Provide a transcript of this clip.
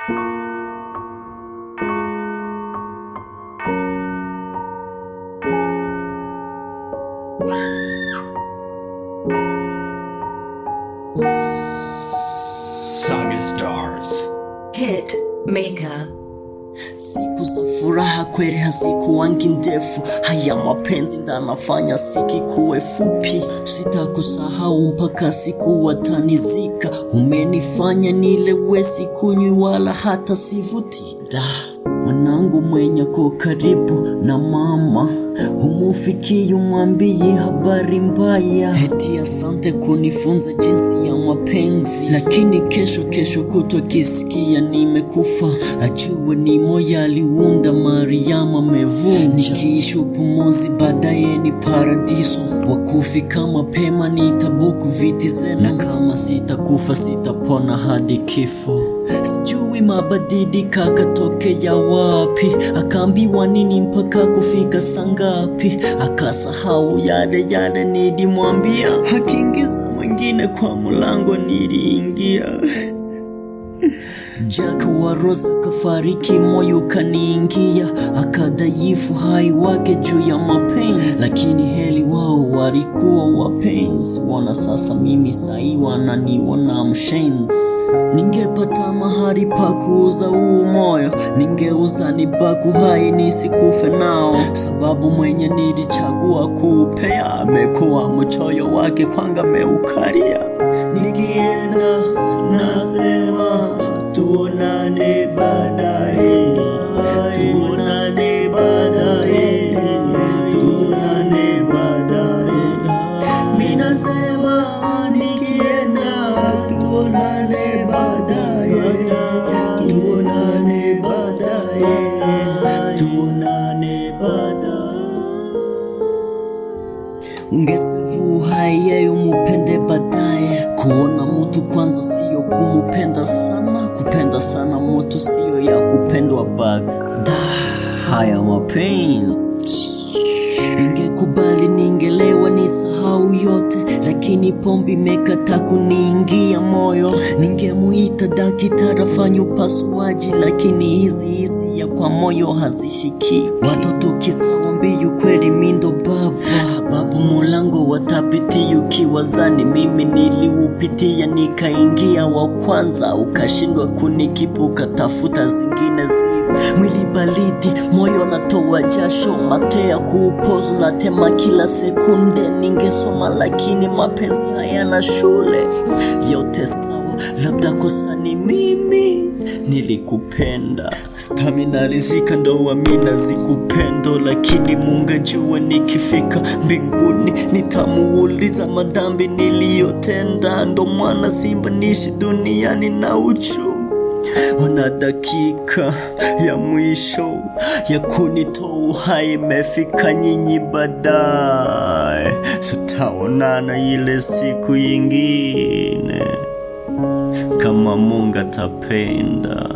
Saga Stars. Hit Maker. Siku za furaha kweli hazikuwangi ndefu, haya mapenzi ndanafanya siki kuwe fupi. Sitakusahau mpaka siku watanizika, umenifanya nilewe, sikunywi wala hata sivuti. Da mwanangu mwenye ko karibu na mama humufikii umwambie habari mbaya, eti asante kunifunza jinsi ya mapenzi, lakini kesho kesho kutwa kisikia nimekufa, ajue ni moya aliunda Mariamu amevunja. Nikiishi upumuzi baadaye ni paradiso, wakufika mapema nitabuku viti zenu, na kama sitakufa sitapona hadi kifo. Sijui mabadilika katokea wapi, akaambiwa nini mpaka kufika sangapi, akasahau yale yale nilimwambia, akiingiza mwingine kwa mlango niliingia. Jack wa Rosa akafariki, moyo kaniingia, akadhaifu hai wake juu ya mapenzi, lakini heli wao walikuwa wapenzi. Wana sasa mimi saiwa na wananiona mshenzi. Ningepata mahali pa kuuza huu moyo, ningeuza nibaku hai nisikufe nao, sababu mwenye nilichagua kuupea amekuwa mchoyo wake kwanga meukaria. Nikienda nasema Mimi nasema nikienda tuonane baadaye, tuonane baadaye, tuonane baadaye. Umupende baadaye. Kuona mutu kwanza siyo kumupenda sana, kupenda sana mutu siyo ya kupendwa bagda. Haya mapenzi Ingekubali ningelewa yote, lakini pombe imekata kuniingia moyo. Ningemuita daktari afanye upasuaji, lakini hizi hisia kwa moyo hazishiki. Watoto kisawa mbiu, ukweli mindo baba, sababu mulango watapiti ukiwazani mimi niliupitia, nikaingia wa kwanza, ukashindwa kunikipu, tafuta zingine zi mwili balidi, moyo natoa jasho, matea kuupozu natema kila sekunde. Ningesoma lakini mapenzi hayana shule. Yote sawa, labda kosa ni mimi nilikupenda. Stamina alizika ndo wamina zikupendo, lakini Mungu jua nikifika mbinguni nitamuuliza madhambi niliyotenda. Ndo mwana simba nishi duniani na uchungu Wana dakika ya mwisho ya kunitoa uhai imefika, nyinyi baadaye tutaonana ile siku yingine, kama Mungu atapenda.